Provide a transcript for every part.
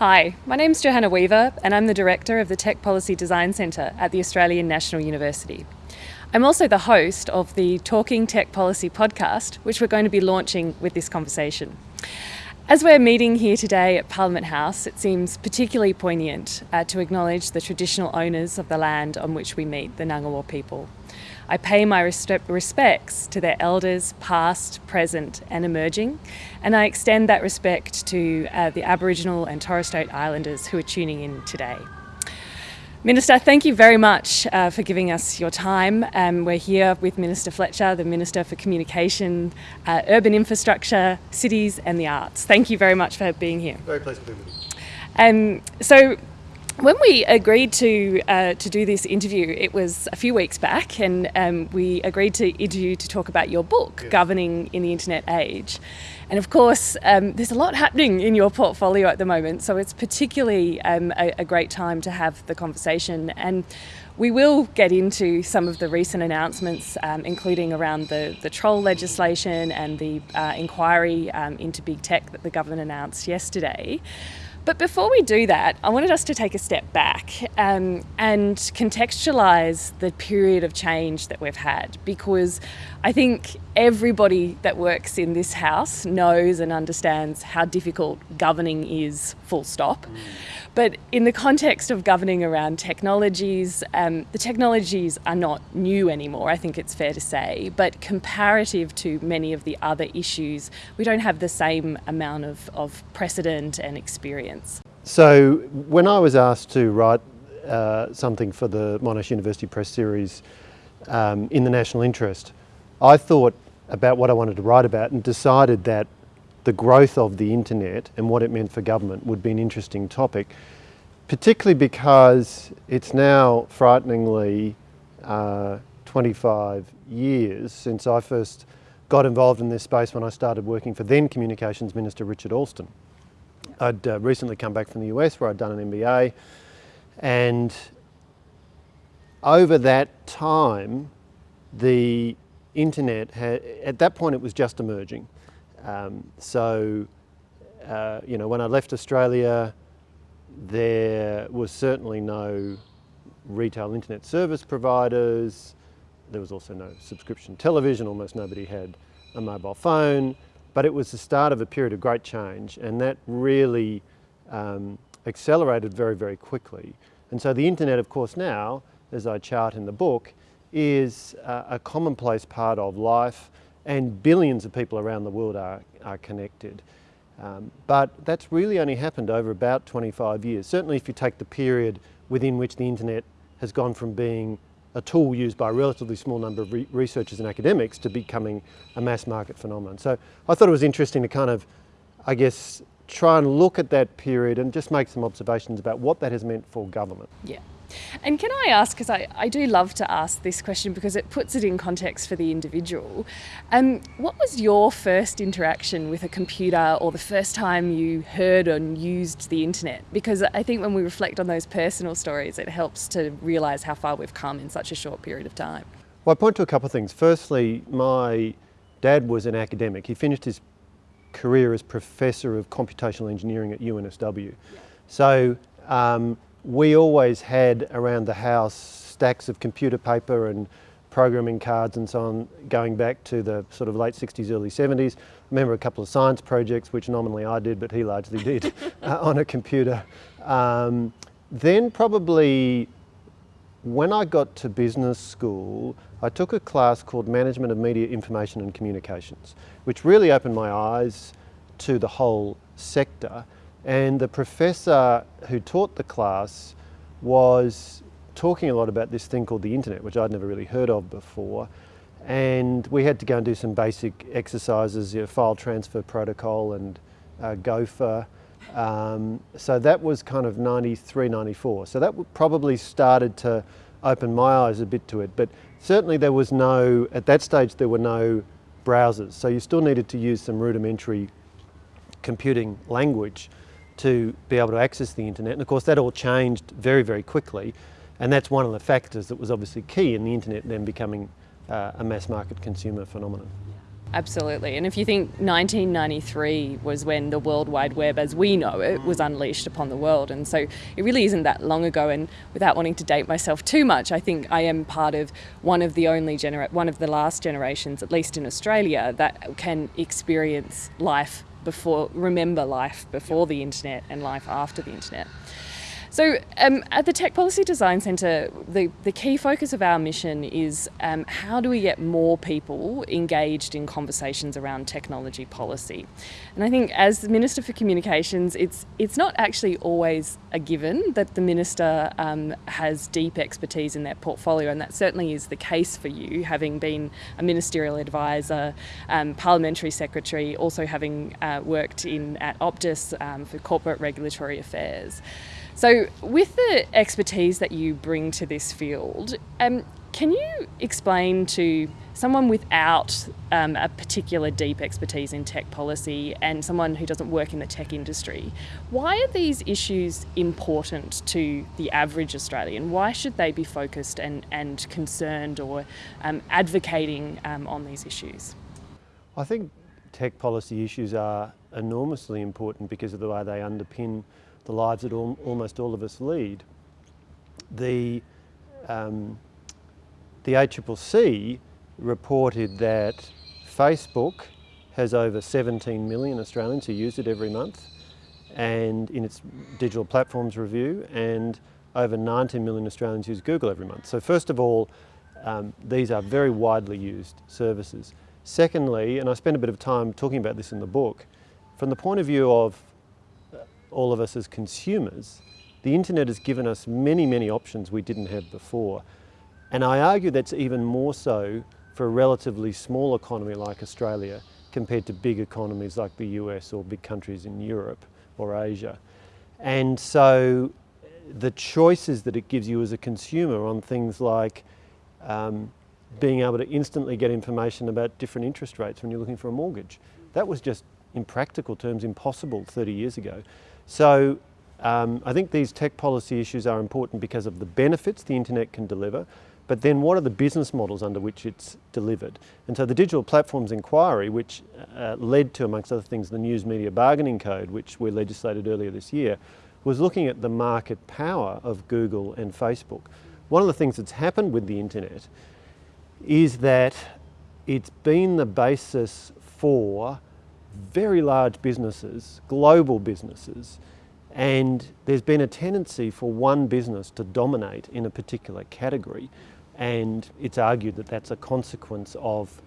Hi, my name is Johanna Weaver and I'm the Director of the Tech Policy Design Centre at the Australian National University. I'm also the host of the Talking Tech Policy podcast, which we're going to be launching with this conversation. As we're meeting here today at Parliament House, it seems particularly poignant uh, to acknowledge the traditional owners of the land on which we meet, the Ngunnawal people. I pay my respects to their elders, past, present, and emerging, and I extend that respect to uh, the Aboriginal and Torres Strait Islanders who are tuning in today. Minister, thank you very much uh, for giving us your time. Um, we're here with Minister Fletcher, the Minister for Communication, uh, Urban Infrastructure, Cities and the Arts. Thank you very much for being here. Very pleased to be with you. Um, so when we agreed to uh, to do this interview, it was a few weeks back, and um, we agreed to interview to talk about your book, yes. Governing in the Internet Age. And of course, um, there's a lot happening in your portfolio at the moment, so it's particularly um, a, a, great time to have the conversation. And we will get into some of the recent announcements, um, including around the, the troll legislation and the uh, inquiry um, into big tech that the government announced yesterday. But before we do that, I wanted us to take a step back um, and contextualise the period of change that we've had because I think everybody that works in this house knows and understands how difficult governing is, full stop. Mm. But in the context of governing around technologies, um, the technologies are not new anymore, I think it's fair to say. But comparative to many of the other issues, we don't have the same amount of, of precedent and experience. So when I was asked to write uh, something for the Monash University Press series um, in the national interest, I thought about what I wanted to write about and decided that the growth of the internet and what it meant for government would be an interesting topic, particularly because it's now frighteningly uh, 25 years since I first got involved in this space when I started working for then Communications Minister Richard Alston. I'd uh, recently come back from the US where I'd done an MBA and over that time the internet had, at that point it was just emerging. Um, so, uh, you know, when I left Australia, there was certainly no retail internet service providers. There was also no subscription television. Almost nobody had a mobile phone. But it was the start of a period of great change, and that really um, accelerated very, very quickly. And so the internet, of course, now, as I chart in the book, is uh, a commonplace part of life and billions of people around the world are, are connected. Um, but that's really only happened over about 25 years. Certainly if you take the period within which the internet has gone from being a tool used by a relatively small number of re researchers and academics to becoming a mass market phenomenon. So I thought it was interesting to kind of, I guess, try and look at that period and just make some observations about what that has meant for government. Yeah. And can I ask, because I, I do love to ask this question because it puts it in context for the individual, um, what was your first interaction with a computer or the first time you heard and used the internet? Because I think when we reflect on those personal stories, it helps to realise how far we've come in such a short period of time. Well, I point to a couple of things. Firstly, my dad was an academic. He finished his career as Professor of Computational Engineering at UNSW. So um, we always had around the house stacks of computer paper and programming cards and so on going back to the sort of late 60s, early 70s. I remember a couple of science projects, which nominally I did, but he largely did, uh, on a computer. Um, then probably when I got to business school, I took a class called Management of Media Information and Communications, which really opened my eyes to the whole sector. And the professor who taught the class was talking a lot about this thing called the internet, which I'd never really heard of before. And we had to go and do some basic exercises, you know, file transfer protocol and uh, Gopher. Um, so that was kind of 93, 94. So that probably started to open my eyes a bit to it. But certainly there was no, at that stage there were no browsers. So you still needed to use some rudimentary computing language to be able to access the internet. And of course that all changed very, very quickly. And that's one of the factors that was obviously key in the internet then becoming uh, a mass market consumer phenomenon. Absolutely. And if you think 1993 was when the World Wide Web as we know it was unleashed upon the world. And so it really isn't that long ago. And without wanting to date myself too much, I think I am part of one of the only genera- one of the last generations, at least in Australia, that can experience life before, remember life before the internet and life after the internet. So, um, at the Tech Policy Design Centre, the, the key focus of our mission is um, how do we get more people engaged in conversations around technology policy? And I think, as the Minister for Communications, it's, it's not actually always a given that the Minister um, has deep expertise in that portfolio, and that certainly is the case for you, having been a ministerial advisor, um, parliamentary secretary, also having uh, worked in at Optus um, for corporate regulatory affairs. So, with the expertise that you bring to this field, um, can you explain to someone without um, a particular deep expertise in tech policy and someone who doesn't work in the tech industry, why are these issues important to the average Australian? Why should they be focused and, and concerned or um, advocating um, on these issues? I think tech policy issues are enormously important because of the way they underpin the lives that almost all of us lead. The, um, the ACCC reported that Facebook has over 17 million Australians who use it every month and in its digital platforms review and over 19 million Australians use Google every month. So first of all, um, these are very widely used services. Secondly, and I spend a bit of time talking about this in the book, from the point of view of all of us as consumers, the internet has given us many, many options we didn't have before. And I argue that's even more so for a relatively small economy like Australia compared to big economies like the US or big countries in Europe or Asia. And so the choices that it gives you as a consumer on things like um, being able to instantly get information about different interest rates when you're looking for a mortgage, that was just in practical terms impossible 30 years ago. So um, I think these tech policy issues are important because of the benefits the internet can deliver, but then what are the business models under which it's delivered? And so the Digital Platforms Inquiry, which uh, led to, amongst other things, the News Media Bargaining Code, which we legislated earlier this year, was looking at the market power of Google and Facebook. One of the things that's happened with the internet is that it's been the basis for very large businesses, global businesses, and there's been a tendency for one business to dominate in a particular category. And it's argued that that's a consequence of,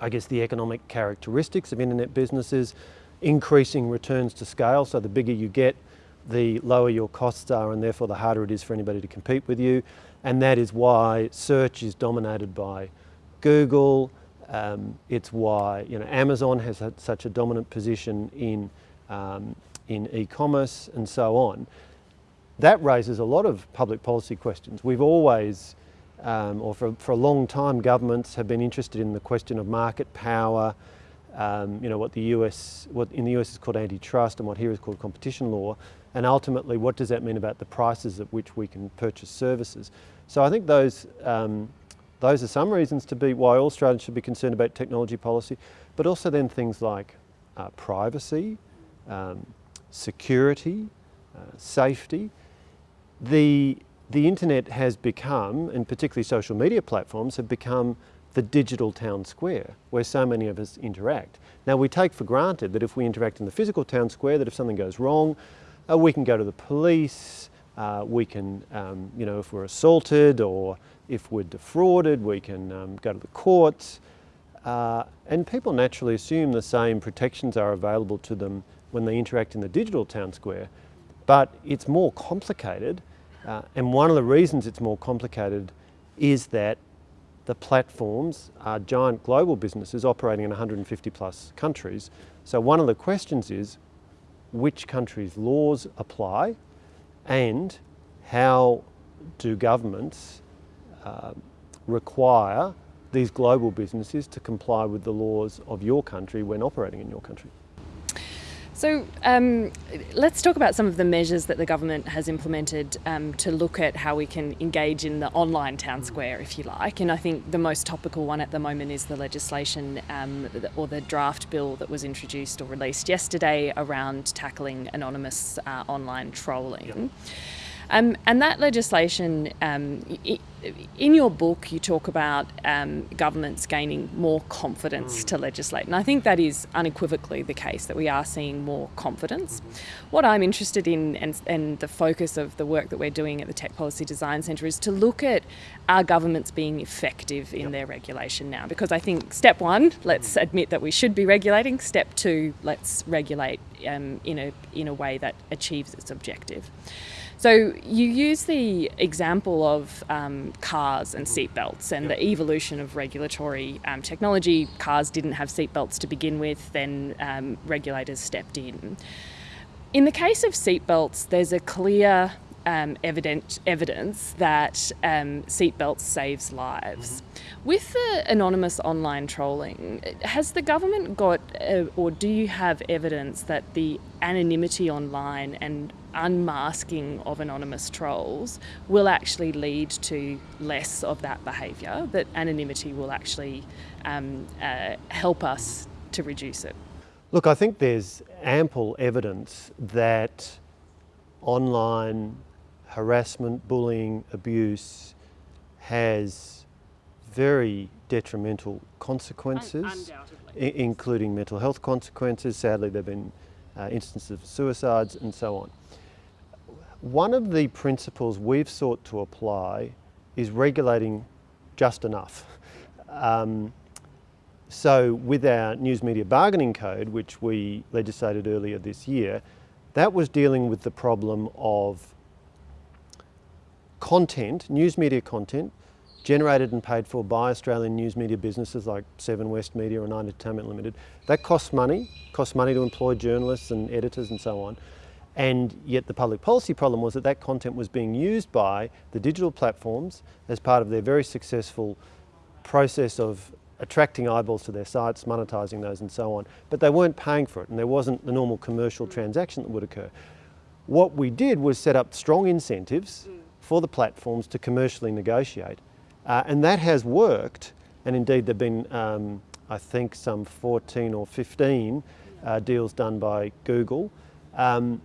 I guess, the economic characteristics of internet businesses, increasing returns to scale. So the bigger you get, the lower your costs are, and therefore the harder it is for anybody to compete with you. And that is why search is dominated by Google, um, it's why you know Amazon has had such a dominant position in um, in e-commerce and so on. That raises a lot of public policy questions. We've always, um, or for, for a long time, governments have been interested in the question of market power. Um, you know what the US, what in the US is called antitrust, and what here is called competition law. And ultimately, what does that mean about the prices at which we can purchase services? So I think those um, those are some reasons to be why all Australians should be concerned about technology policy, but also then things like uh, privacy, um, security, uh, safety. The, the internet has become, and particularly social media platforms, have become the digital town square where so many of us interact. Now we take for granted that if we interact in the physical town square, that if something goes wrong, uh, we can go to the police, uh, we can, um, you know, if we're assaulted or if we're defrauded, we can um, go to the courts. Uh, and people naturally assume the same protections are available to them when they interact in the digital town square. But it's more complicated. Uh, and one of the reasons it's more complicated is that the platforms are giant global businesses operating in 150 plus countries. So one of the questions is which countries' laws apply and how do governments uh, require these global businesses to comply with the laws of your country when operating in your country. So um, let's talk about some of the measures that the government has implemented um, to look at how we can engage in the online town square, if you like. And I think the most topical one at the moment is the legislation um, or the draft bill that was introduced or released yesterday around tackling anonymous uh, online trolling. Yep. Um, and that legislation, um, in your book, you talk about um, governments gaining more confidence mm. to legislate. And I think that is unequivocally the case, that we are seeing more confidence. Mm-hmm. What I'm interested in, and, and the focus of the work that we're doing at the Tech Policy Design Centre, is to look at our governments being effective in yep. their regulation now. Because I think step one, let's mm. admit that we should be regulating. Step two, let's regulate um, in, a, in a way that achieves its objective. So you use the example of um, cars and seatbelts and yep. the evolution of regulatory um, technology. Cars didn't have seatbelts to begin with, then um, regulators stepped in. In the case of seatbelts, there's a clear um, evident, evidence that um, seatbelts saves lives. Mm-hmm. With the anonymous online trolling, has the government got, uh, or do you have evidence that the anonymity online and unmasking of anonymous trolls will actually lead to less of that behaviour, that anonymity will actually um, uh, help us to reduce it? Look, I think there's ample evidence that online harassment, bullying, abuse has very detrimental consequences, including mental health consequences. Sadly, there have been uh, instances of suicides and so on. One of the principles we've sought to apply is regulating just enough. Um, so with our News Media Bargaining Code, which we legislated earlier this year, that was dealing with the problem of content, news media content, generated and paid for by Australian news media businesses like Seven West Media or Nine Entertainment Limited. That costs money, costs money to employ journalists and editors and so on. And yet the public policy problem was that that content was being used by the digital platforms as part of their very successful process of attracting eyeballs to their sites, monetizing those and so on, but they weren't paying for it and there wasn't the normal commercial transaction that would occur. What we did was set up strong incentives mm. For the platforms to commercially negotiate. Uh, and that has worked, and indeed there have been, um, I think, some 14 or 15 uh, deals done by Google. Um,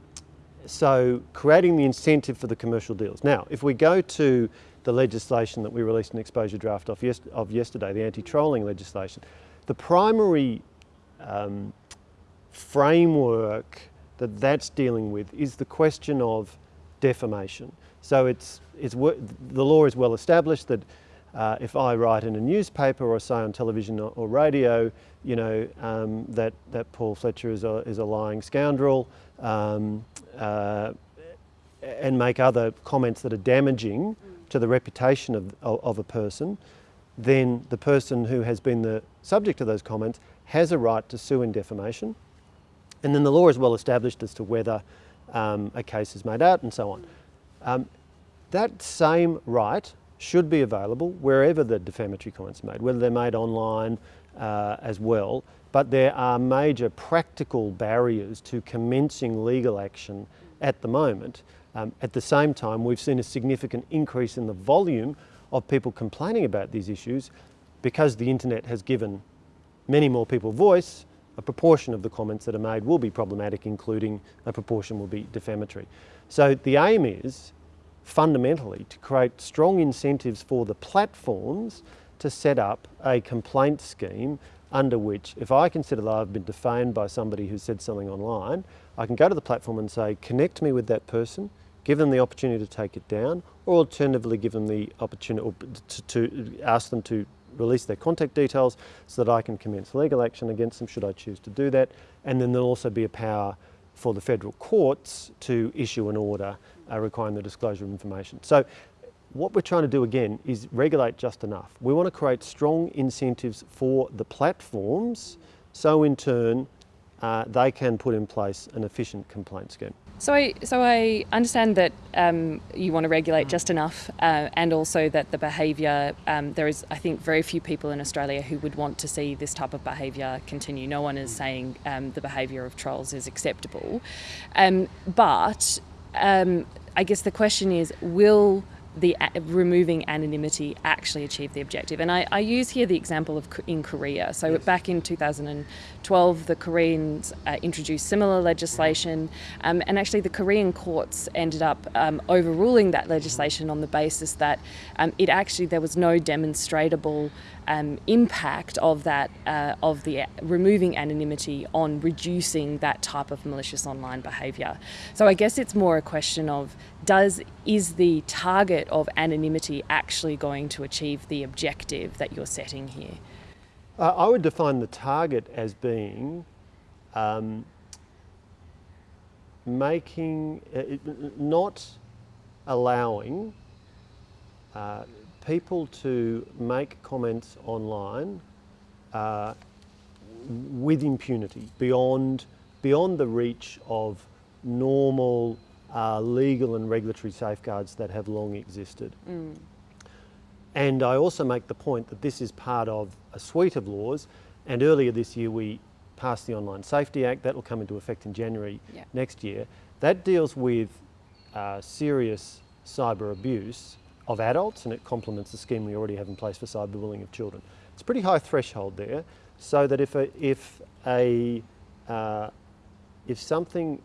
so creating the incentive for the commercial deals. Now, if we go to the legislation that we released an exposure draft of, yes of yesterday, the anti-trolling legislation, the primary um, framework that that's dealing with is the question of defamation. So it's, it's, the law is well established that uh, if I write in a newspaper or say on television or, or radio, you know, um, that, that Paul Fletcher is a, is a lying scoundrel um, uh, and make other comments that are damaging to the reputation of, of, of, a person, then the person who has been the subject of those comments has a right to sue in defamation. And then the law is well established as to whether um, a case is made out and so on. Um, that same right should be available wherever the defamatory comments are made, whether they're made online uh, as well, but there are major practical barriers to commencing legal action at the moment. Um, at the same time, we've seen a significant increase in the volume of people complaining about these issues because the internet has given many more people voice, a proportion of the comments that are made will be problematic, including a proportion will be defamatory. So the aim is fundamentally to create strong incentives for the platforms to set up a complaint scheme under which if I consider that I've been defamed by somebody who said something online, I can go to the platform and say, connect me with that person, give them the opportunity to take it down, or alternatively give them the opportunity to, to ask them to release their contact details so that I can commence legal action against them should I choose to do that. And then there'll also be a power for the federal courts to issue an order uh, requiring the disclosure of information. So what we're trying to do again is regulate just enough. We want to create strong incentives for the platforms so in turn uh, they can put in place an efficient complaint scheme. So I, so I understand that um, you want to regulate just enough, uh, and also that the behaviour. Um, there is, I think, very few people in Australia who would want to see this type of behaviour continue. No one is saying um, the behaviour of trolls is acceptable, um, but um, I guess the question is, will the removing anonymity actually achieve the objective. And I, I, use here the example of in Korea. So yes. back in 2012, the Koreans uh, introduced similar legislation, um, and actually the Korean courts ended up um, overruling that legislation on the basis that um, it actually there was no demonstrable um, impact of that uh, of the removing anonymity on reducing that type of malicious online behaviour. So I guess it's more a question of does is the target of anonymity actually going to achieve the objective that you're setting here? Uh, I would define the target as being um, making, uh, not allowing uh, people to make comments online uh, with impunity beyond, beyond the reach of normal uh, legal and regulatory safeguards that have long existed. Mm. And I also make the point that this is part of a suite of laws and earlier this year we passed the Online Safety Act, that will come into effect in January yeah. next year. That deals with uh, serious cyber abuse of adults and it complements the scheme we already have in place for cyberbullying of children. It's a pretty high threshold there so that if, a, if, a, uh, if something,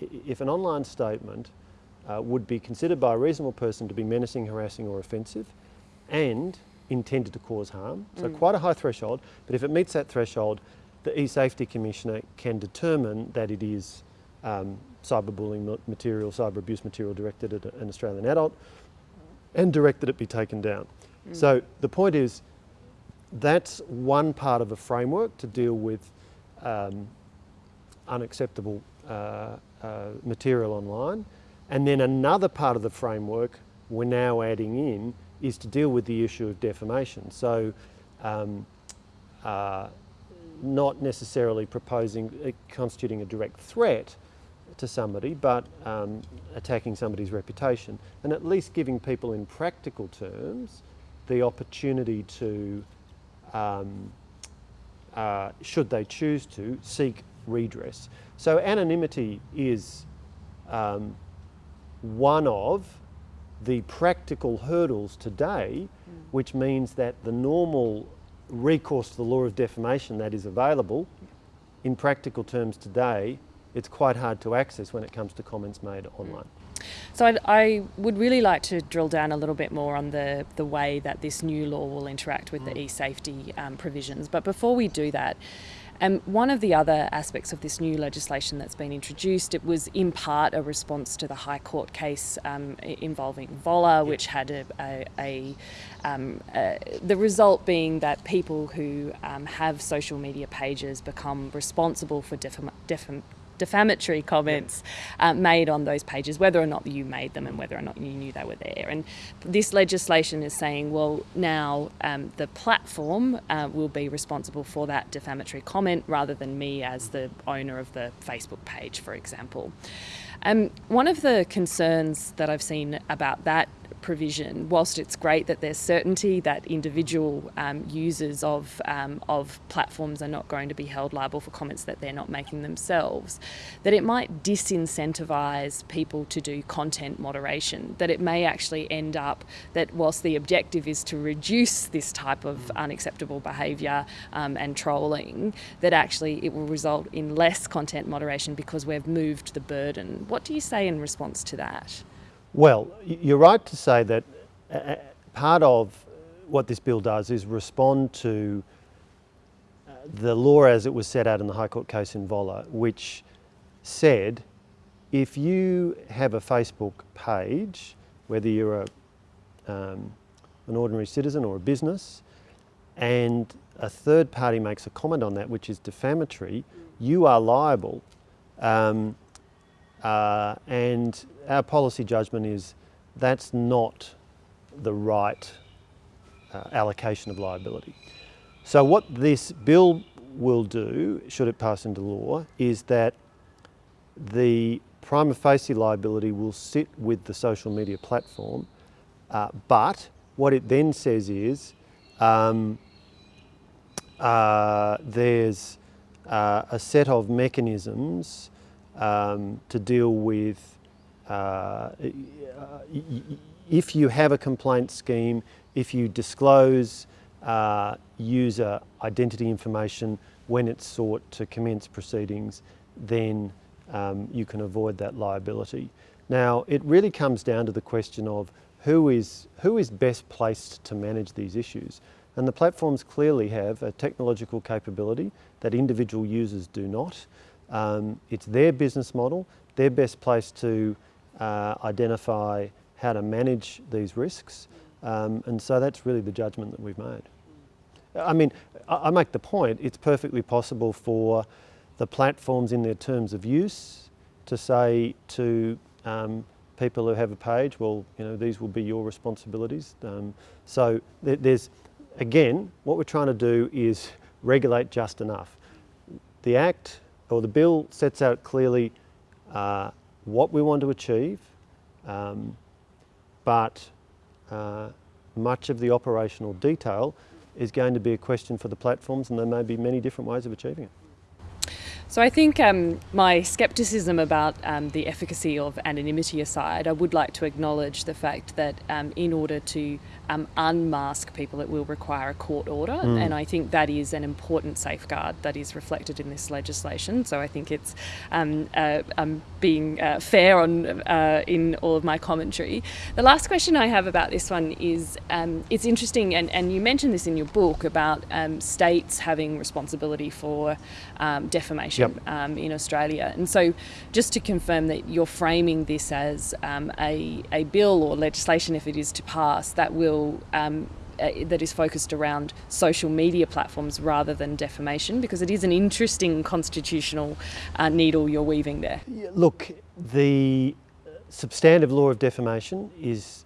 if an online statement uh, would be considered by a reasonable person to be menacing, harassing or offensive and intended to cause harm, so mm. quite a high threshold, but if it meets that threshold, the e-safety commissioner can determine that it is um, cyberbullying material, cyber abuse material directed at an Australian adult and direct that it be taken down. Mm. So the point is, that's one part of a framework to deal with um, unacceptable uh, uh, material online. And then another part of the framework we're now adding in is to deal with the issue of defamation. So um, uh, not necessarily proposing, uh, constituting a direct threat, to somebody, but um, attacking somebody's reputation, and at least giving people in practical terms the opportunity to, um, uh, should they choose to, seek redress. So anonymity is um, one of the practical hurdles today, mm. which means that the normal recourse to the law of defamation that is available in practical terms today it's quite hard to access when it comes to comments made online. So I'd, I would really like to drill down a little bit more on the, the way that this new law will interact with mm. the e-safety um, provisions. But before we do that, um, one of the other aspects of this new legislation that's been introduced, it was in part a response to the High Court case um, involving Voller, which had a, a, a, um, a, the result being that people who um, have social media pages become responsible for defam defam defamatory comments uh, made on those pages, whether or not you made them and whether or not you knew they were there. And this legislation is saying, well, now um, the platform uh, will be responsible for that defamatory comment rather than me as the owner of the Facebook page, for example. Um, one of the concerns that I've seen about that provision, whilst it's great that there's certainty that individual um, users of, um, of platforms are not going to be held liable for comments that they're not making themselves, that it might disincentivize people to do content moderation, that it may actually end up that whilst the objective is to reduce this type of unacceptable behaviour um, and trolling, that actually it will result in less content moderation because we've moved the burden. What do you say in response to that? Well, you're right to say that part of what this bill does is respond to uh, the law as it was set out in the High Court case in Voller, which said if you have a Facebook page, whether you're a, um, an ordinary citizen or a business, and a third party makes a comment on that which is defamatory, you are liable. Um, uh, and our policy judgment is that's not the right uh, allocation of liability. So what this bill will do, should it pass into law, is that the prima facie liability will sit with the social media platform, uh, but what it then says is um, uh, there's uh, a set of mechanisms um, to deal with uh, if you have a complaint scheme, if you disclose uh, user identity information when it's sought to commence proceedings, then um, you can avoid that liability. Now, it really comes down to the question of who is, who is best placed to manage these issues. And the platforms clearly have a technological capability that individual users do not. Um, it's their business model, they're best placed to uh, identify how to manage these risks. Um, and so that's really the judgment that we've made. I mean, I make the point, it's perfectly possible for the platforms in their terms of use to say to um, people who have a page, well, you know, these will be your responsibilities. Um, so there's, again, what we're trying to do is regulate just enough. The Act or the bill sets out clearly uh, what we want to achieve, um, but uh, much of the operational detail is going to be a question for the platforms and there may be many different ways of achieving it. So I think um, my scepticism about um, the efficacy of anonymity aside, I would like to acknowledge the fact that um, in order to um, unmask people, it will require a court order, mm. and I think that is an important safeguard that is reflected in this legislation. So I think it's um, uh, I'm being uh, fair on uh, in all of my commentary. The last question I have about this one is um, it's interesting, and, and you mentioned this in your book about um, states having responsibility for um, defamation yep. Um, in Australia, and so just to confirm that you're framing this as a, a bill or legislation, if it is to pass, that will um, uh, that is focused around social media platforms rather than defamation because it is an interesting constitutional uh, needle you're weaving there. Look, the substantive law of defamation is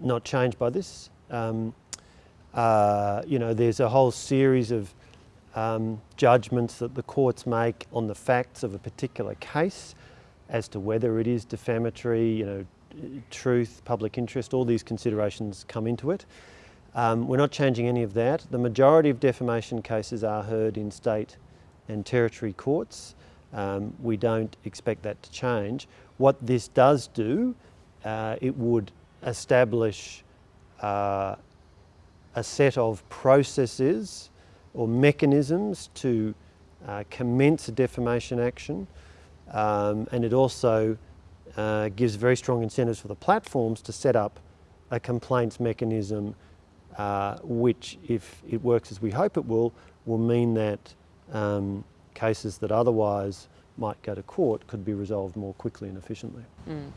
not changed by this. Um, uh, you know, there's a whole series of um, judgments that the courts make on the facts of a particular case as to whether it is defamatory, you know, truth, public interest, all these considerations come into it. Um, we're not changing any of that. The majority of defamation cases are heard in state and territory courts. Um, we don't expect that to change. What this does do, uh, it would establish uh, a set of processes or mechanisms to uh, commence a defamation action um, and it also uh, gives very strong incentives for the platforms to set up a complaints mechanism uh, which, if it works as we hope it will, will mean that um, cases that otherwise might go to court could be resolved more quickly and efficiently. Mm.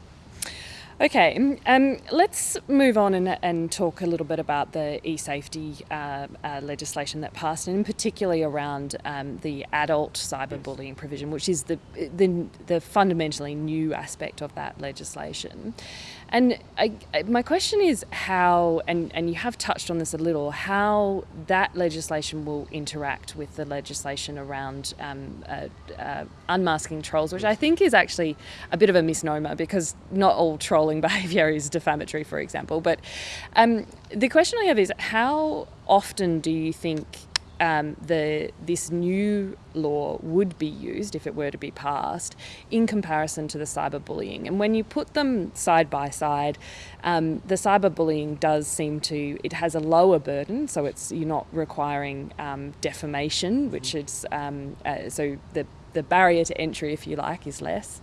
Okay, um, let's move on and, and, talk a little bit about the e-safety uh, uh, legislation that passed, and particularly around um, the adult cyberbullying provision, which is the, the, the fundamentally new aspect of that legislation. And I, my question is how, and, and you have touched on this a little, how that legislation will interact with the legislation around um, uh, uh, unmasking trolls, which I think is actually a bit of a misnomer because not all trolling behaviour is defamatory, for example. But um, the question I have is how often do you think um, the this new law would be used if it were to be passed in comparison to the cyberbullying. And when you put them side by side, um, the cyberbullying does seem to it has a lower burden, so it's you're not requiring um, defamation, which is um, uh, so the the barrier to entry, if you like, is less.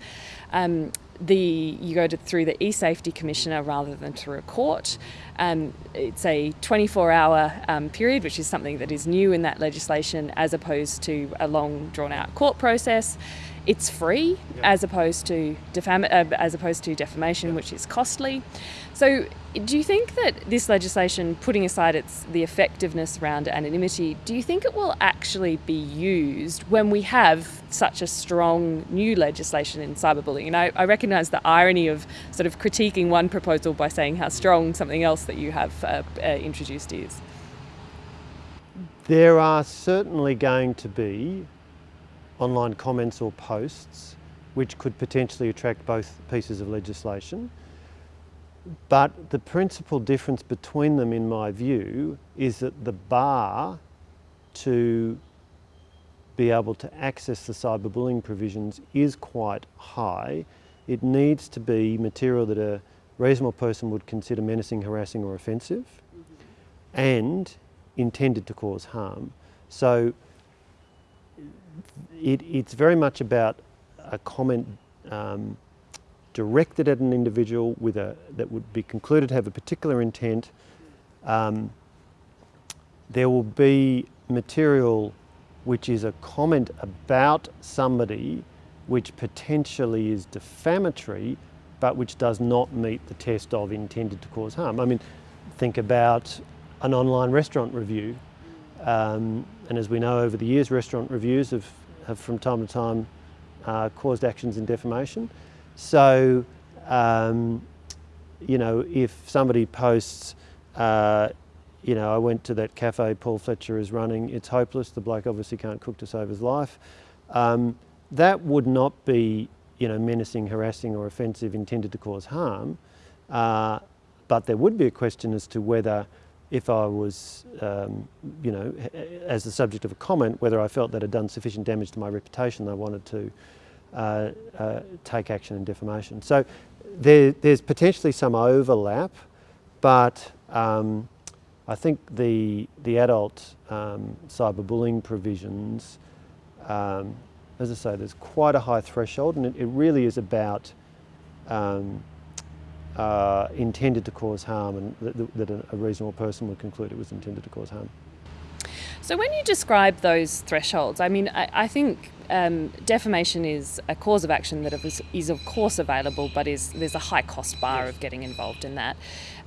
Um, the you go to, through the e-safety commissioner rather than through a court. Um, it's a 24-hour um, period, which is something that is new in that legislation, as opposed to a long, drawn-out court process. It's free, yep. as opposed to defam- uh, as opposed to defamation, yep. which is costly. So, do you think that this legislation, putting aside its the effectiveness around anonymity, do you think it will actually be used when we have such a strong new legislation in cyberbullying? And I, I recognise the irony of sort of critiquing one proposal by saying how strong something else that you have uh, uh, introduced is. There are certainly going to be online comments or posts which could potentially attract both pieces of legislation. But the principal difference between them, in my view, is that the bar to be able to access the cyberbullying provisions is quite high. It needs to be material that a reasonable person would consider menacing, harassing or offensive mm -hmm. and intended to cause harm. So it, it's very much about a comment um, directed at an individual with a, that would be concluded to have a particular intent. Um, there will be material which is a comment about somebody which potentially is defamatory but which does not meet the test of intended to cause harm. I mean, think about an online restaurant review. Um, and as we know over the years, restaurant reviews have, have from time to time uh, caused actions in defamation. So, um, you know, if somebody posts, uh, you know, I went to that cafe Paul Fletcher is running, it's hopeless, the bloke obviously can't cook to save his life. Um, that would not be, you know, menacing, harassing or offensive intended to cause harm. Uh, but there would be a question as to whether if I was, um, you know, as the subject of a comment, whether I felt that had done sufficient damage to my reputation, I wanted to uh, uh, take action in defamation. So there, there's potentially some overlap, but um, I think the, the adult um, cyberbullying provisions, um, as I say, there's quite a high threshold and it, it really is about um, uh, intended to cause harm and that, that a reasonable person would conclude it was intended to cause harm. So when you describe those thresholds, I mean, I, I think um, defamation is a cause of action that is, is, of course available, but is there's a high cost bar of getting involved in that.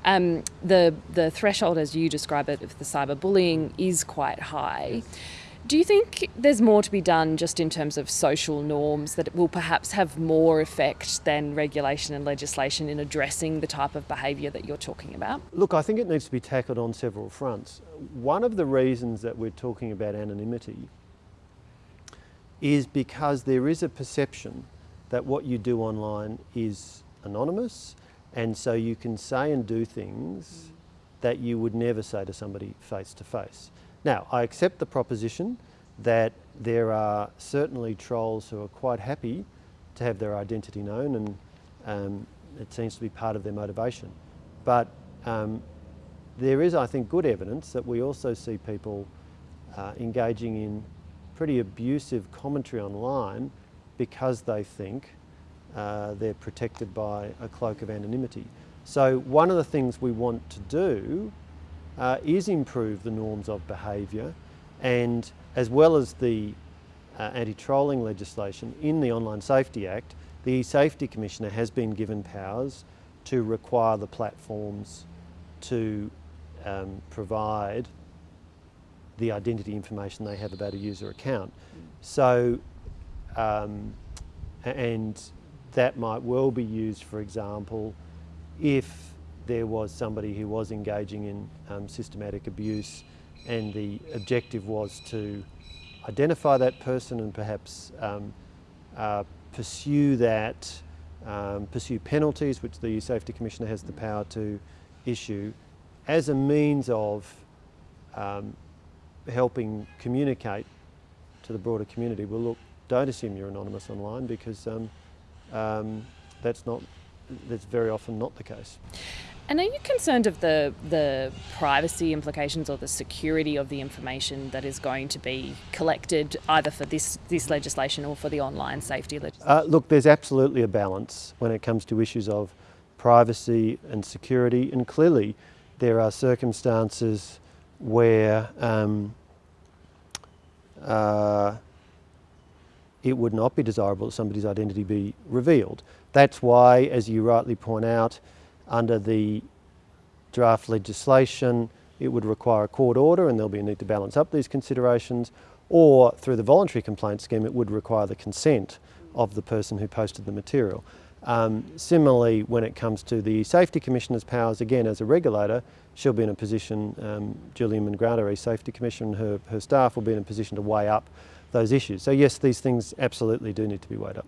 Um, the the threshold, as you describe it, of the cyberbullying is quite high. Yes. Do you think there's more to be done just in terms of social norms that will perhaps have more effect than regulation and legislation in addressing the type of behaviour that you're talking about? Look, I think it needs to be tackled on several fronts. One of the reasons that we're talking about anonymity is because there is a perception that what you do online is anonymous and so you can say and do things that you would never say to somebody face to face. Now, I accept the proposition that there are certainly trolls who are quite happy to have their identity known and um, it seems to be part of their motivation. But um, there is, I think, good evidence that we also see people uh, engaging in pretty abusive commentary online because they think uh, they're protected by a cloak of anonymity. So one of the things we want to do uh, is improve the norms of behaviour and as well as the uh, anti-trolling legislation in the Online Safety Act, the Safety Commissioner has been given powers to require the platforms to um, provide the identity information they have about a user account. So, um, and that might well be used, for example, if there was somebody who was engaging in um, systematic abuse and the objective was to identify that person and perhaps um, uh, pursue that, um, pursue penalties which the Safety Commissioner has the power to issue as a means of um, helping communicate to the broader community. Well look, don't assume you're anonymous online because um, um, that's not that's very often not the case. And are you concerned of the the privacy implications or the security of the information that is going to be collected either for this this legislation or for the online safety legislation? Uh, look, there's absolutely a balance when it comes to issues of privacy and security, and clearly there are circumstances where um, uh, it would not be desirable that somebody's identity be revealed. That's why, as you rightly point out, under the draft legislation, it would require a court order and there'll be a need to balance up these considerations, or through the voluntary complaint scheme, it would require the consent of the person who posted the material. Um, similarly, when it comes to the Safety Commissioner's powers, again, as a regulator, she'll be in a position, um, Julie Inman Grant, Safety Commissioner, her, her staff will be in a position to weigh up those issues. So yes, these things absolutely do need to be weighed up.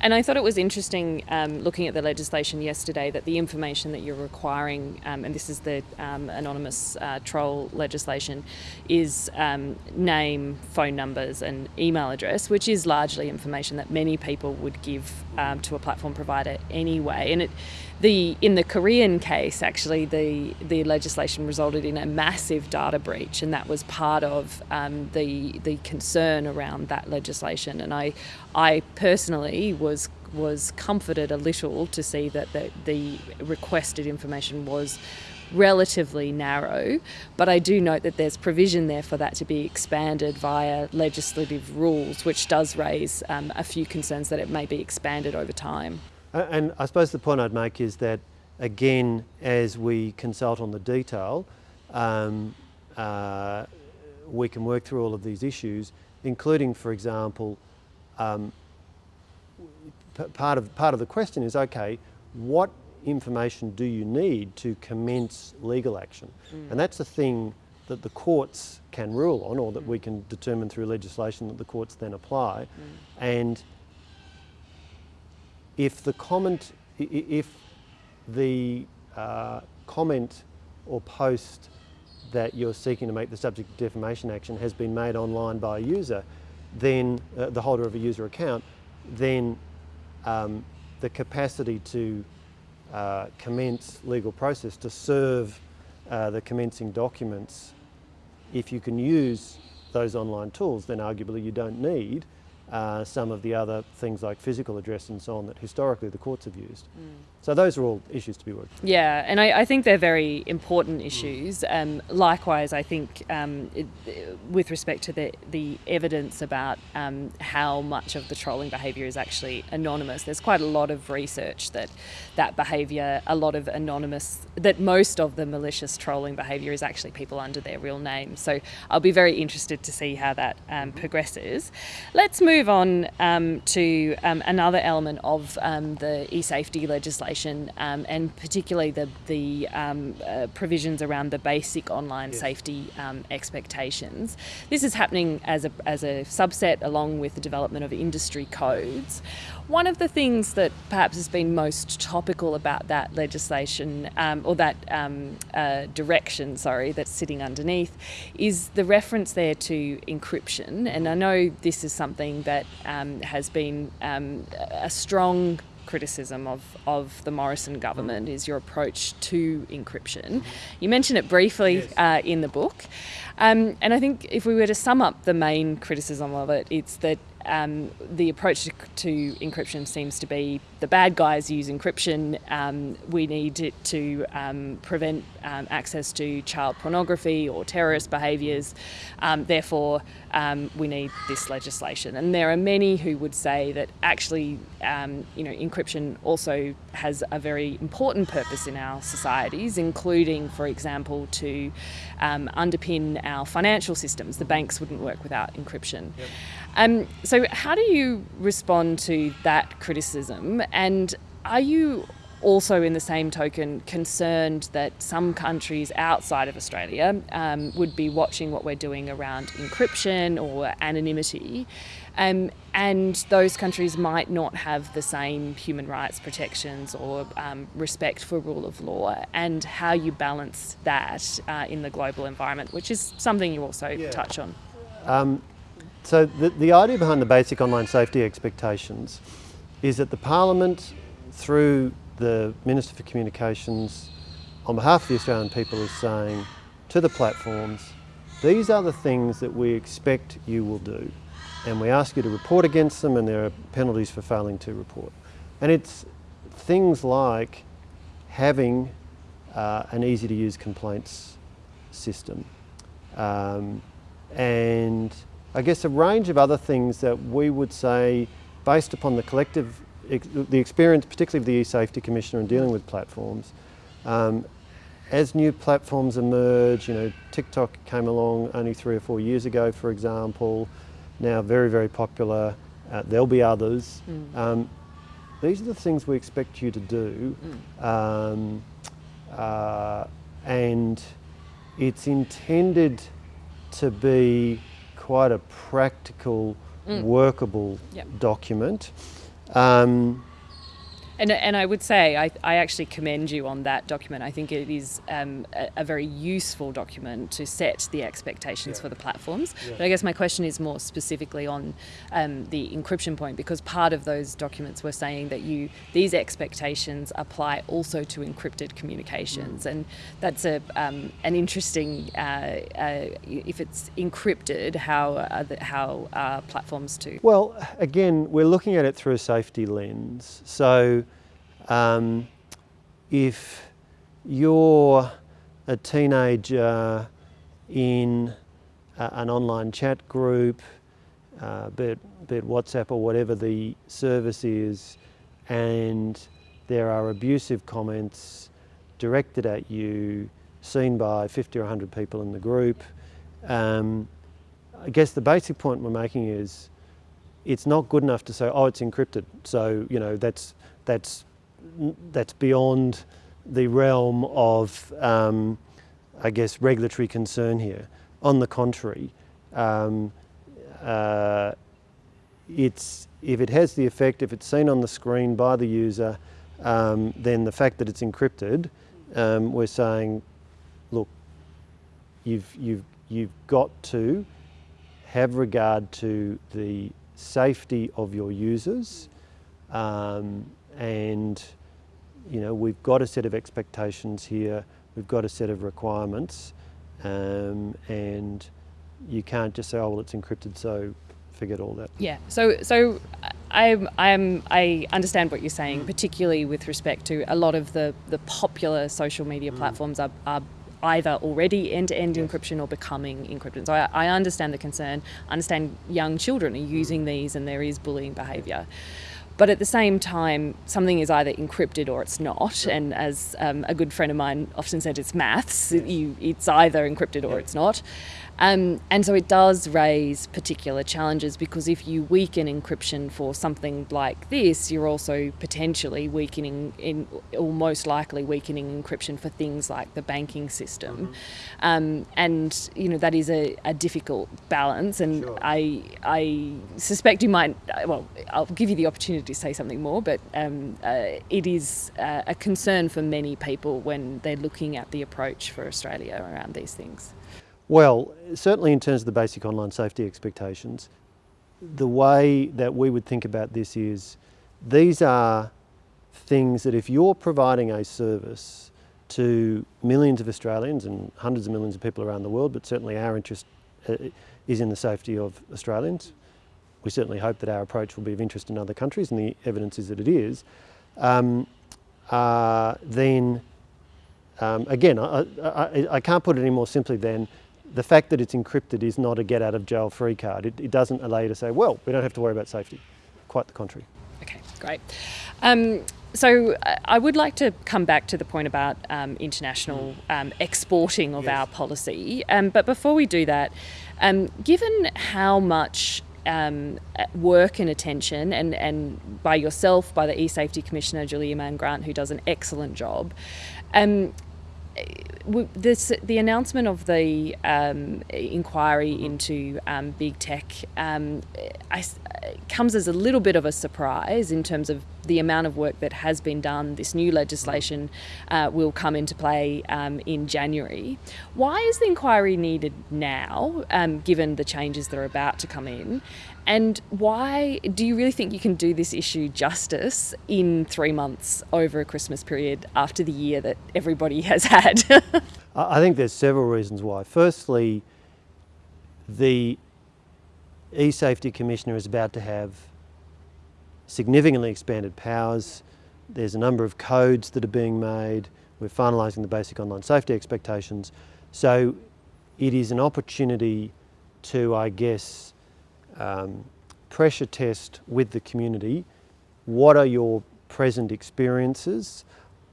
And I thought it was interesting um, looking at the legislation yesterday that the information that you're requiring, um, and this is the um, anonymous uh, troll legislation, is um, name, phone numbers, and email address, which is largely information that many people would give um, to a platform provider anyway. And it, the in the Korean case, actually, the the legislation resulted in a massive data breach, and that was part of um, the the concern around that legislation. And I, I personally was was comforted a little to see that the, the requested information was relatively narrow, but I do note that there's provision there for that to be expanded via legislative rules, which does raise um, a few concerns that it may be expanded over time. And I suppose the point I'd make is that, again, as we consult on the detail, um, uh, we can work through all of these issues, including, for example, um, part of part of the question is okay, what information do you need to commence legal action? Mm. And that's a thing that the courts can rule on, or that mm. we can determine through legislation that the courts then apply. Mm. And if the comment, if the uh, comment or post that you're seeking to make the subject of defamation action has been made online by a user, then uh, the holder of a user account, then um, the capacity to uh, commence legal process to serve uh, the commencing documents, if you can use those online tools, then arguably you don't need uh, some of the other things like physical address and so on that historically the courts have used. Mm. So those are all issues to be worked. Yeah, and I, I think they're very important issues. Mm. Um, likewise, I think um, it, with respect to the the evidence about um, how much of the trolling behaviour is actually anonymous, there's quite a lot of research that that behaviour, a lot of anonymous, that most of the malicious trolling behaviour is actually people under their real name. So I'll be very interested to see how that um, mm-hmm. progresses. Let's move on um, to um, another element of the e-safety legislation legislation um, and particularly the, the um, uh, provisions around the basic online yes. safety um, expectations. This is happening as a, as a subset along with the development of industry codes. One of the things that perhaps has been most topical about that legislation um, or that um, uh, direction, sorry, that's sitting underneath is the reference there to encryption. And I know this is something that um, has been a strong criticism of, of the Morrison government is your approach to encryption. You mention it briefly yes. uh, in the book. Um, and I think if we were to sum up the main criticism of it, it's that um, the approach to, to, encryption seems to be the bad guys use encryption. Um, we need it to um, prevent um, access to child pornography or terrorist behaviours. Um, therefore, um, we need this legislation. And there are many who would say that actually, you know, encryption also has a very important purpose in our societies, including, for example, to underpin our financial systems. The banks wouldn't work without encryption. Yep. Um, so, how do you respond to that criticism? And are you also, in the same token, concerned that some countries outside of Australia um, would be watching what we're doing around encryption or anonymity? Um, and those countries might not have the same human rights protections or um, respect for rule of law, and how you balance that uh, in the global environment, which is something you also yeah. touch on. Um, so the, the idea behind the basic online safety expectations is that the Parliament, through the Minister for Communications, on behalf of the Australian people is saying to the platforms, these are the things that we expect you will do. And we ask you to report against them and there are penalties for failing to report. And it's things like having uh, an easy to use complaints system um, and I guess a range of other things that we would say, based upon the collective, the experience, particularly of the e-safety commissioner in dealing with platforms, um, as new platforms emerge, you know, TikTok came along only three or four years ago, for example, now very, very popular. Uh, there'll be others. Mm. Um, these are the things we expect you to do. Mm. Um, uh, and it's intended to be quite a practical, mm. workable yep. document. Um, and, and I would say I, I actually commend you on that document. I think it is um, a, a, very useful document to set the expectations yeah. for the platforms. Yeah. But I guess my question is more specifically on um, the encryption point because part of those documents were saying that you these expectations apply also to encrypted communications, mm. and that's a um, an interesting uh, uh, if it's encrypted how uh, the, how platforms to. Well, again, we're looking at it through a safety lens, so. Um, if you're a teenager in uh, an online chat group, uh, be, it, be it WhatsApp or whatever the service is, and there are abusive comments directed at you, seen by 50 or 100 people in the group. Um, I guess the basic point we're making is it's not good enough to say, oh, it's encrypted. So, you know, that's, that's that's beyond the realm of, um, I guess, regulatory concern here. On the contrary, um, uh, it's, if it has the effect, if it's seen on the screen by the user, um, then the fact that it's encrypted, um, we're saying, look, you've, you've, you've got to have regard to the safety of your users um, and you know, we've got a set of expectations here, we've got a set of requirements, um, and you can't just say, oh, well, it's encrypted, so forget all that. Yeah, so, so I'm, I'm, I understand what you're saying, particularly with respect to a lot of the, the popular social media mm. platforms are, are either already end-to-end yes. encryption or becoming encrypted. So I, I, understand the concern, I understand young children are using mm. these and there is bullying behaviour. But at the same time, something is either encrypted or it's not. And as um, a good friend of mine often said, it's maths. You, it's either encrypted or it's not. Um, and so it does raise particular challenges because if you weaken encryption for something like this, you're also potentially weakening, in, or most likely weakening encryption for things like the banking system. Mm -hmm. um, and you know that is a, a difficult balance. And sure. I I suspect you might. Well, I'll give you the opportunity to say something more, but um, uh, it is uh, a concern for many people when they're looking at the approach for Australia around these things. Well, certainly in terms of the basic online safety expectations, the way that we would think about this is these are things that if you're providing a service to millions of Australians and hundreds of millions of people around the world, but certainly our interest uh, is in the safety of Australians. We certainly hope that our approach will be of interest in other countries and the evidence is that it is. Um, uh, then um, again, I, I, I, can't put it any more simply than the fact that it's encrypted is not a get out of jail free card. It, it, doesn't allow you to say, well, we don't have to worry about safety. Quite the contrary. Okay, great. Um, so uh, I would like to come back to the point about um, international um, exporting of yes. our policy. Um, but before we do that, um, given how much um, work and attention, and, and by yourself, by the e-safety commissioner Julie Inman Grant, who does an excellent job, um, this, the announcement of the um, inquiry into um, big tech um, I, comes as a little bit of a surprise in terms of the amount of work that has been done. This new legislation uh, will come into play um, in January. Why is the inquiry needed now, um, given the changes that are about to come in? And why do you really think you can do this issue justice in three months over a Christmas period after the year that everybody has had? I think there's several reasons why. Firstly, the e-safety commissioner is about to have significantly expanded powers. There's a number of codes that are being made. We're finalising the basic online safety expectations. So it is an opportunity to, I guess, um, pressure test with the community. What are your present experiences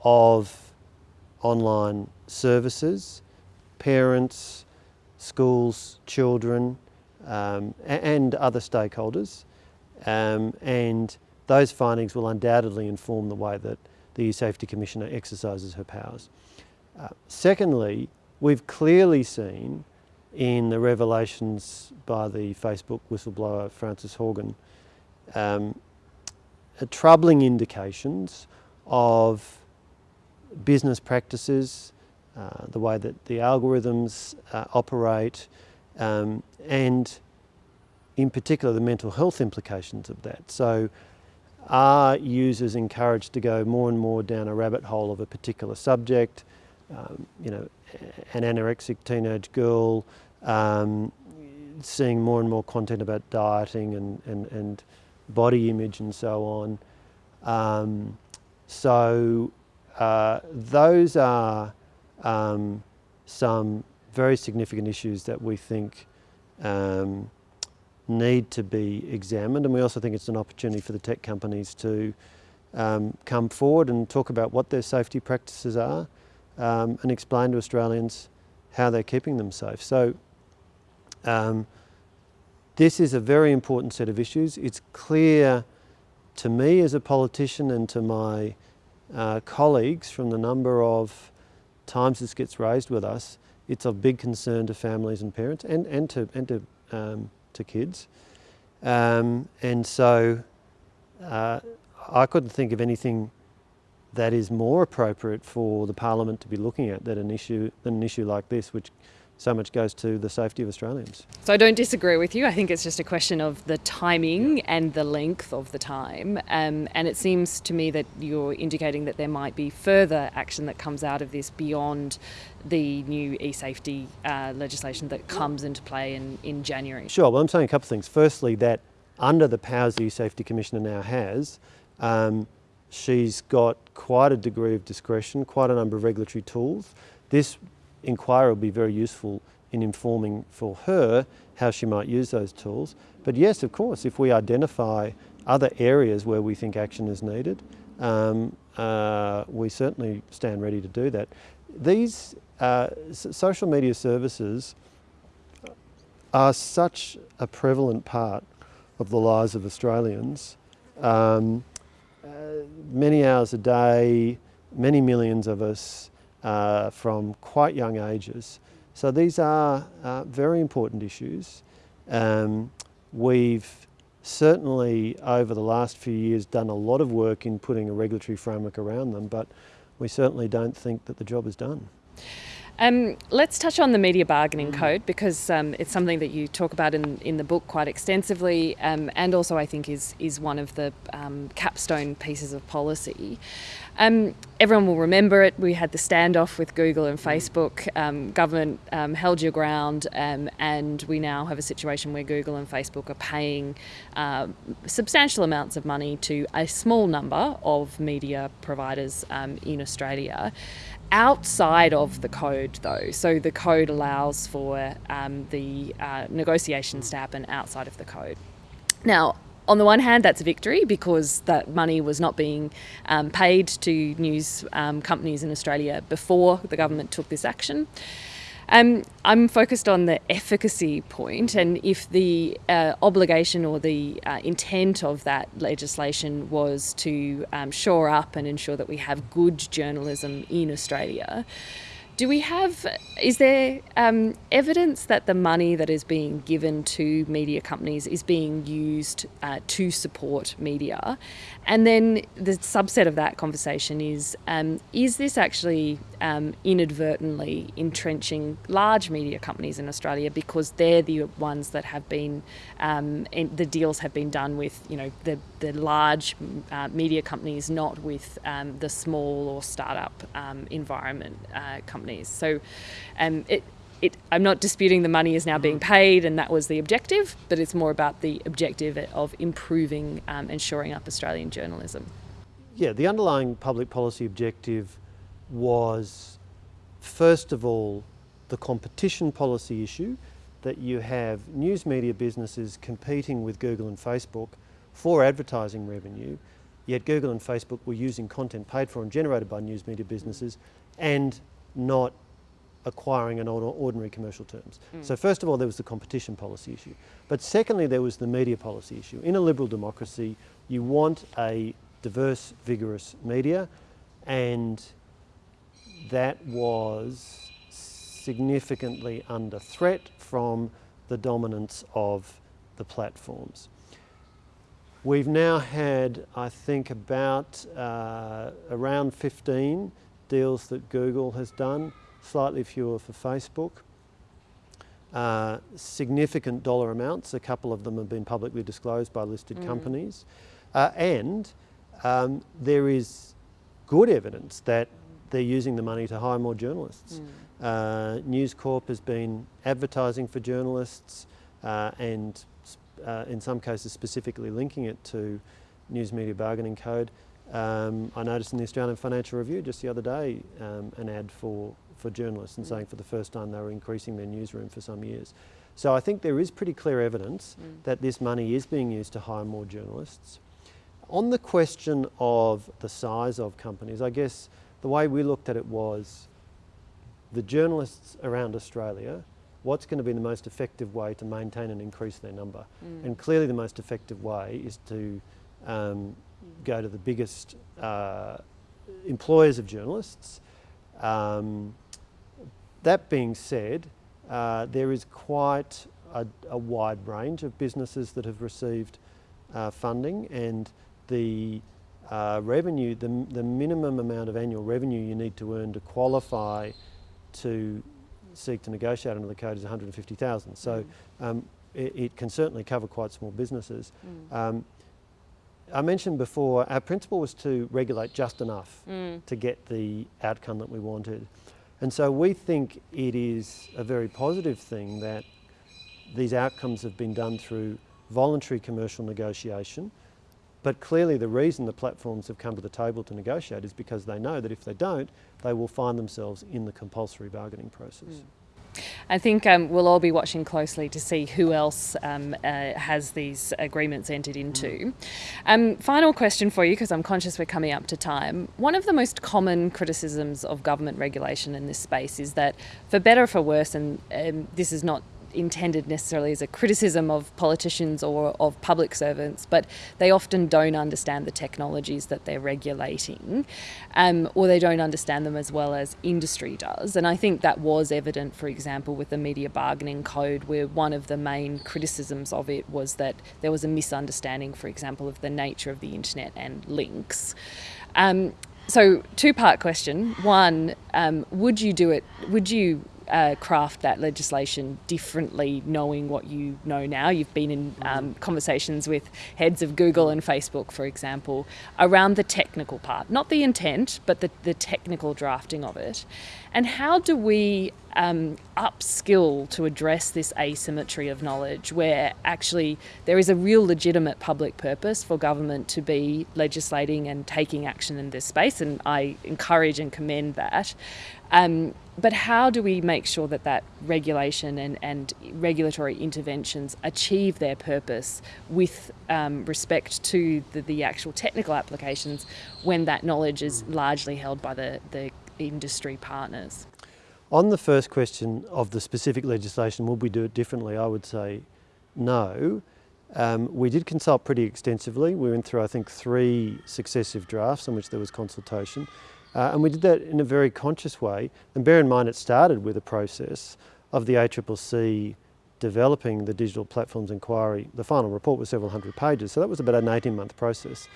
of online services, parents, schools, children, um, and other stakeholders. Um, and those findings will undoubtedly inform the way that the E-Safety Commissioner exercises her powers. Uh, secondly, we've clearly seen in the revelations by the Facebook whistleblower Frances Haugen um, troubling indications of business practices, uh, the way that the algorithms uh, operate, um, and in particular the mental health implications of that. So are users encouraged to go more and more down a rabbit hole of a particular subject? Um, you know, an anorexic teenage girl um, seeing more and more content about dieting and, and, and body image and so on. Um, so uh, those are um, some very significant issues that we think um, need to be examined and we also think it's an opportunity for the tech companies to um, come forward and talk about what their safety practices are um, and explain to Australians how they're keeping them safe. So um, this is a very important set of issues. It's clear to me as a politician and to my uh, colleagues from the number of times this gets raised with us, it's of big concern to families and parents and, and to, and to, um, to kids. Um, and so uh, I couldn't think of anything that is more appropriate for the Parliament to be looking at than an issue, than an issue like this, which so much goes to the safety of Australians. So I don't disagree with you. I think it's just a question of the timing and the length of the time. Um, and it seems to me that you're indicating that there might be further action that comes out of this beyond the new e-safety uh, legislation that comes into play in, in January. Sure. Well, I'm saying a couple of things. Firstly, that under the powers the e-safety commissioner now has, um, she's got quite a degree of discretion, quite a number of regulatory tools. This inquiry will be very useful in informing for her how she might use those tools. But yes, of course, if we identify other areas where we think action is needed, um, uh, we certainly stand ready to do that. These uh, social media services are such a prevalent part of the lives of Australians. Um, uh, many hours a day, many millions of us uh, from quite young ages. So these are uh, very important issues. Um, we've certainly over the last few years done a lot of work in putting a regulatory framework around them, but we certainly don't think that the job is done. Um, let's touch on the media bargaining mm. code because um, it's something that you talk about in, in the book quite extensively um, and also I think is, is one of the um, capstone pieces of policy. Um, everyone will remember it. We had the standoff with Google and Facebook. Um, government held your ground and we now have a situation where Google and Facebook are paying uh, substantial amounts of money to a small number of media providers in Australia outside of the code though. So the code allows for um, the uh, negotiations to happen outside of the code. Now, on the one hand, that's a victory because that money was not being um, paid to news um, companies in Australia before the government took this action. Um, I'm focused on the efficacy point, and if the uh, obligation or the uh, intent of that legislation was to um, shore up and ensure that we have good journalism in Australia, do we have, is there um, evidence that the money that is being given to media companies is being used uh, to support media? And then the subset of that conversation is um, is this actually um, inadvertently entrenching large media companies in Australia because they're the ones that have been, um, the deals have been done with, you know, the, the large uh, media companies, not with um, the small or startup um, environment uh, companies. So um, it, it, I'm not disputing the money is now being mm-hmm. paid and that was the objective, but it's more about the objective of improving um, and shoring up Australian journalism. Yeah, the underlying public policy objective was, first of all, the competition policy issue that you have news media businesses competing with Google and Facebook for advertising revenue, yet Google and Facebook were using content paid for and generated by news media businesses and not acquiring an ordinary commercial terms. Mm. So first of all, there was the competition policy issue. But secondly, there was the media policy issue. In a liberal democracy, you want a diverse, vigorous media, and that was significantly under threat from the dominance of the platforms. We've now had, I think, about uh, around 15 deals that Google has done, slightly fewer for Facebook. Uh, significant dollar amounts, a couple of them have been publicly disclosed by listed mm. companies. Uh, and um, there is good evidence that they're using the money to hire more journalists. Mm. Uh, News Corp has been advertising for journalists uh, and uh, in some cases specifically linking it to News Media Bargaining Code. Um, I noticed in the Australian Financial Review just the other day um, an ad for for journalists and mm. saying for the first time they were increasing their newsroom for some years. So I think there is pretty clear evidence mm. that this money is being used to hire more journalists. On the question of the size of companies, I guess the way we looked at it was the journalists around Australia, what's going to be the most effective way to maintain and increase their number? Mm. And clearly the most effective way is to um, go to the biggest uh, employers of journalists um, that being said, uh, there is quite a, a, wide range of businesses that have received uh, funding and the uh, revenue, the, the minimum amount of annual revenue you need to earn to qualify to seek to negotiate under the code is 150,000. So mm. um, it, it, can certainly cover quite small businesses. Mm. Um, I mentioned before, our principle was to regulate just enough mm. to get the outcome that we wanted. And so we think it is a very positive thing that these outcomes have been done through voluntary commercial negotiation. But clearly the reason the platforms have come to the table to negotiate is because they know that if they don't, they will find themselves in the compulsory bargaining process. Mm. I think um, we'll all be watching closely to see who else um, uh, has these agreements entered into. Mm. Um, final question for you, because I'm conscious we're coming up to time. One of the most common criticisms of government regulation in this space is that, for better or for worse, and um, this is not intended necessarily as a criticism of politicians or of public servants, but they often don't understand the technologies that they're regulating, um, or they don't understand them as well as industry does. And I think that was evident, for example, with the Media Bargaining Code, where one of the main criticisms of it was that there was a misunderstanding, for example, of the nature of the internet and links. Um, so, two part question. One, um, would you do it? Would you uh, craft that legislation differently, knowing what you know now. You've been in um, conversations with heads of Google and Facebook, for example, around the technical part, not the intent, but the, the technical drafting of it. And how do we um, upskill to address this asymmetry of knowledge where actually there is a real legitimate public purpose for government to be legislating and taking action in this space, and I encourage and commend that. Um, but how do we make sure that that regulation and, and regulatory interventions achieve their purpose with um, respect to the, the actual technical applications when that knowledge is largely held by the, the industry partners? On the first question of the specific legislation, will we do it differently? I would say no. Um, we did consult pretty extensively. We went through, I think, three successive drafts on which there was consultation. Uh, and we did that in a very conscious way. And bear in mind, it started with a process of the ACCC developing the digital platforms inquiry. The final report was several hundred pages, so that was about an 18 month process.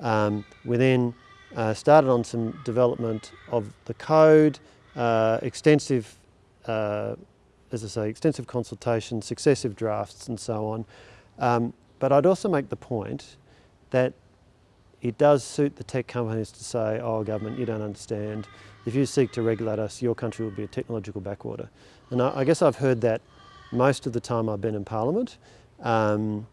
Um, we then uh, started on some development of the code, uh, extensive, uh, as I say, extensive consultation, successive drafts and so on. Um, but I'd also make the point that it does suit the tech companies to say, oh government, you don't understand. If you seek to regulate us, your country will be a technological backwater. And I, I guess I've heard that most of the time I've been in Parliament. Um,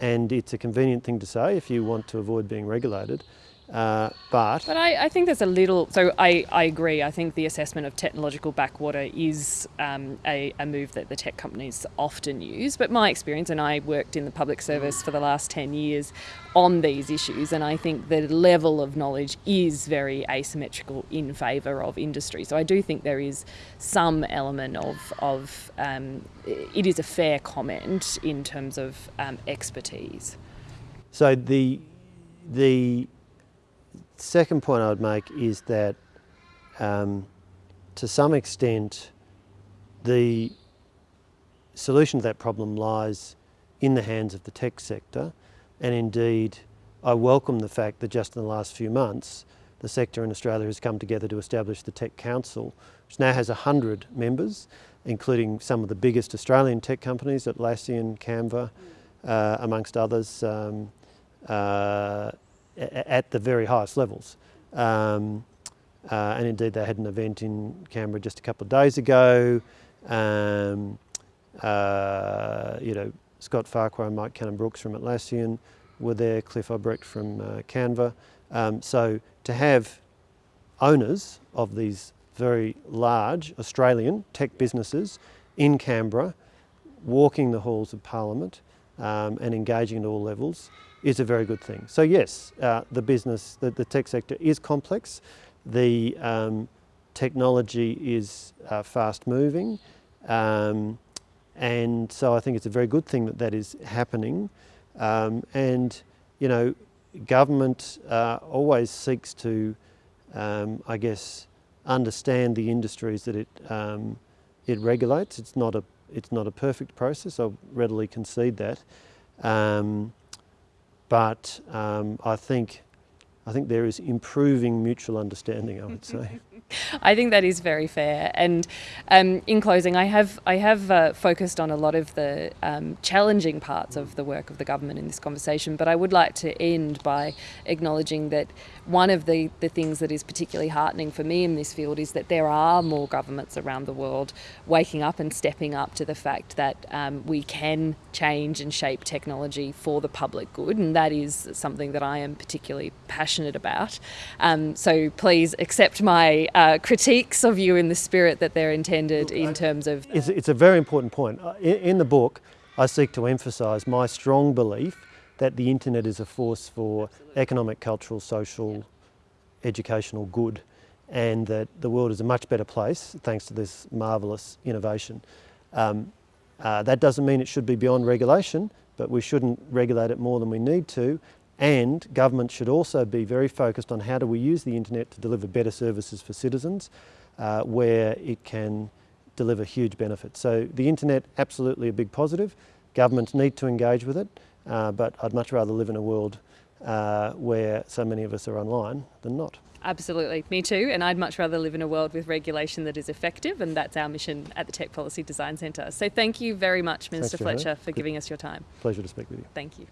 and it's a convenient thing to say if you want to avoid being regulated. Uh, but but I, I, think there's a little. So I, I agree. I think the assessment of technological backwater is um, a, a move that the tech companies often use. But my experience, and I worked in the public service for the last ten years on these issues, and I think the level of knowledge is very asymmetrical in favour of industry. So I do think there is some element of of um, it is a fair comment in terms of um, expertise. So the the second point I would make is that um, to some extent the solution to that problem lies in the hands of the tech sector. And indeed I welcome the fact that just in the last few months the sector in Australia has come together to establish the Tech Council, which now has 100 members, including some of the biggest Australian tech companies, Atlassian, Canva, uh, amongst others, um, uh, at the very highest levels. Um, uh, and indeed they had an event in Canberra just a couple of days ago. Um, uh, you know, Scott Farquhar and Mike Cannon-Brookes from Atlassian were there, Cliff Obrecht from uh, Canva. Um, so to have owners of these very large Australian tech businesses in Canberra walking the halls of Parliament um, and engaging at all levels is a very good thing. So yes, uh, the business, the, the, tech sector is complex. The um, technology is uh, fast moving. Um, and so I think it's a very good thing that that is happening. Um, and, you know, government uh, always seeks to, um, I guess, understand the industries that it, um, it regulates. It's not, a, it's not a perfect process, I'll readily concede that. Um, but um, I think I think there is improving mutual understanding, I would say. I think that is very fair. And um, in closing, I have I have uh, focused on a lot of the um, challenging parts of the work of the government in this conversation, but I would like to end by acknowledging that one of the, the things that is particularly heartening for me in this field is that there are more governments around the world waking up and stepping up to the fact that um, we can change and shape technology for the public good, and that is something that I am particularly passionate about. Um, so please accept my uh, critiques of you in the spirit that they're intended Look, in I, terms of. It's, it's, a very important point. Uh, in, in the book, I seek to emphasise my strong belief that the internet is a force for Absolutely. economic, cultural, social, yeah. educational good and that the world is a much better place thanks to this marvellous innovation. Um, uh, that doesn't mean it should be beyond regulation, but we shouldn't regulate it more than we need to. And government should also be very focused on how do we use the internet to deliver better services for citizens uh, where it can deliver huge benefits. So the internet, absolutely a big positive. Governments need to engage with it. Uh, but I'd much rather live in a world uh, where so many of us are online than not. Absolutely, me too. And I'd much rather live in a world with regulation that is effective, and that's our mission at the Tech Policy Design Centre. So thank you very much, Minister Fletcher, for giving us your time. Pleasure to speak with you. Thank you.